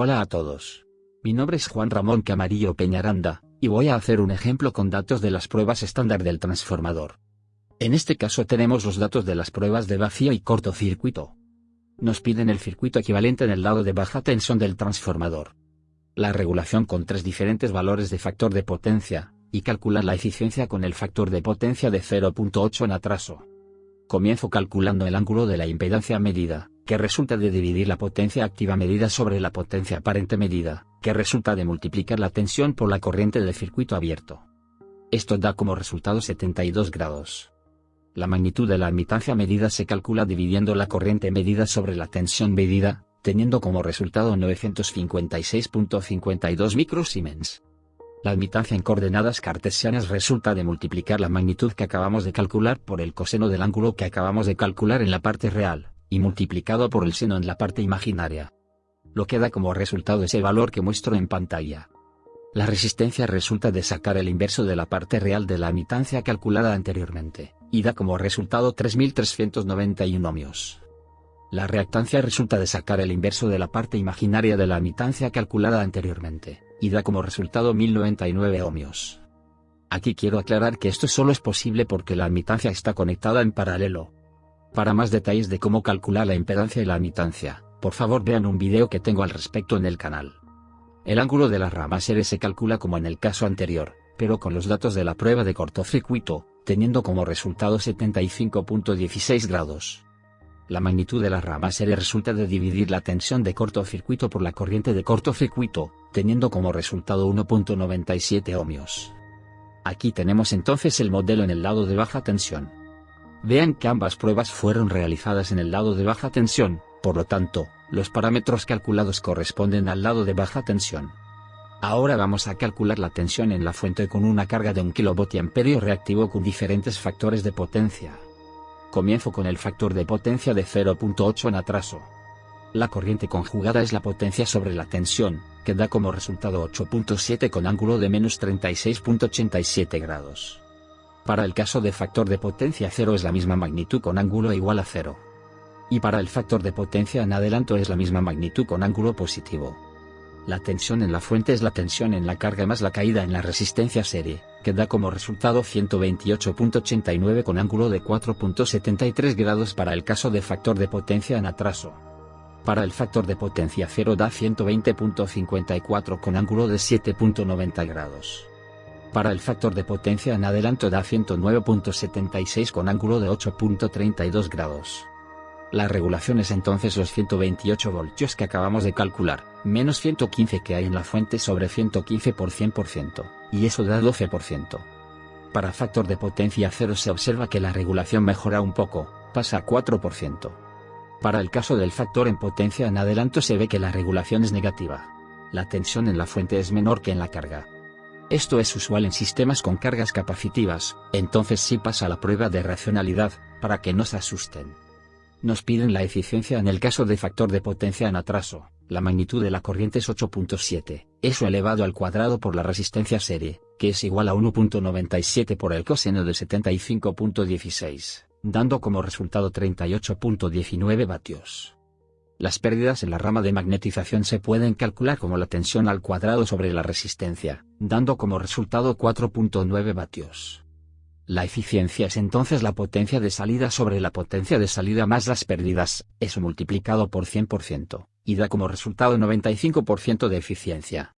Hola a todos. Mi nombre es Juan Ramón Camarillo Peñaranda, y voy a hacer un ejemplo con datos de las pruebas estándar del transformador. En este caso tenemos los datos de las pruebas de vacío y cortocircuito. Nos piden el circuito equivalente en el lado de baja tensión del transformador. La regulación con tres diferentes valores de factor de potencia, y calcular la eficiencia con el factor de potencia de 0.8 en atraso. Comienzo calculando el ángulo de la impedancia medida, que resulta de dividir la potencia activa medida sobre la potencia aparente medida, que resulta de multiplicar la tensión por la corriente del circuito abierto. Esto da como resultado 72 grados. La magnitud de la admitancia medida se calcula dividiendo la corriente medida sobre la tensión medida, teniendo como resultado 956.52 microsiemens. La admitancia en coordenadas cartesianas resulta de multiplicar la magnitud que acabamos de calcular por el coseno del ángulo que acabamos de calcular en la parte real, y multiplicado por el seno en la parte imaginaria. Lo que da como resultado ese valor que muestro en pantalla. La resistencia resulta de sacar el inverso de la parte real de la admitancia calculada anteriormente, y da como resultado 3391 ohmios. La reactancia resulta de sacar el inverso de la parte imaginaria de la admitancia calculada anteriormente, y da como resultado 1099 ohmios. Aquí quiero aclarar que esto solo es posible porque la admitancia está conectada en paralelo, para más detalles de cómo calcular la impedancia y la admitancia, por favor vean un video que tengo al respecto en el canal. El ángulo de la rama serie se calcula como en el caso anterior, pero con los datos de la prueba de cortocircuito, teniendo como resultado 75.16 grados. La magnitud de la rama serie resulta de dividir la tensión de cortocircuito por la corriente de cortocircuito, teniendo como resultado 1.97 ohmios. Aquí tenemos entonces el modelo en el lado de baja tensión. Vean que ambas pruebas fueron realizadas en el lado de baja tensión, por lo tanto, los parámetros calculados corresponden al lado de baja tensión. Ahora vamos a calcular la tensión en la fuente con una carga de 1 kVA reactivo con diferentes factores de potencia. Comienzo con el factor de potencia de 0.8 en atraso. La corriente conjugada es la potencia sobre la tensión, que da como resultado 8.7 con ángulo de menos 36.87 grados. Para el caso de factor de potencia 0 es la misma magnitud con ángulo igual a 0. Y para el factor de potencia en adelanto es la misma magnitud con ángulo positivo. La tensión en la fuente es la tensión en la carga más la caída en la resistencia serie, que da como resultado 128.89 con ángulo de 4.73 grados para el caso de factor de potencia en atraso. Para el factor de potencia 0 da 120.54 con ángulo de 7.90 grados. Para el factor de potencia en adelanto da 109.76 con ángulo de 8.32 grados. La regulación es entonces los 128 voltios que acabamos de calcular, menos 115 que hay en la fuente sobre 115 por 100%, y eso da 12%. Para factor de potencia 0 se observa que la regulación mejora un poco, pasa a 4%. Para el caso del factor en potencia en adelanto se ve que la regulación es negativa. La tensión en la fuente es menor que en la carga. Esto es usual en sistemas con cargas capacitivas, entonces sí pasa la prueba de racionalidad, para que no se asusten. Nos piden la eficiencia en el caso de factor de potencia en atraso, la magnitud de la corriente es 8.7, eso elevado al cuadrado por la resistencia serie, que es igual a 1.97 por el coseno de 75.16, dando como resultado 38.19 vatios. Las pérdidas en la rama de magnetización se pueden calcular como la tensión al cuadrado sobre la resistencia, dando como resultado 4.9 vatios. La eficiencia es entonces la potencia de salida sobre la potencia de salida más las pérdidas, eso multiplicado por 100%, y da como resultado 95% de eficiencia.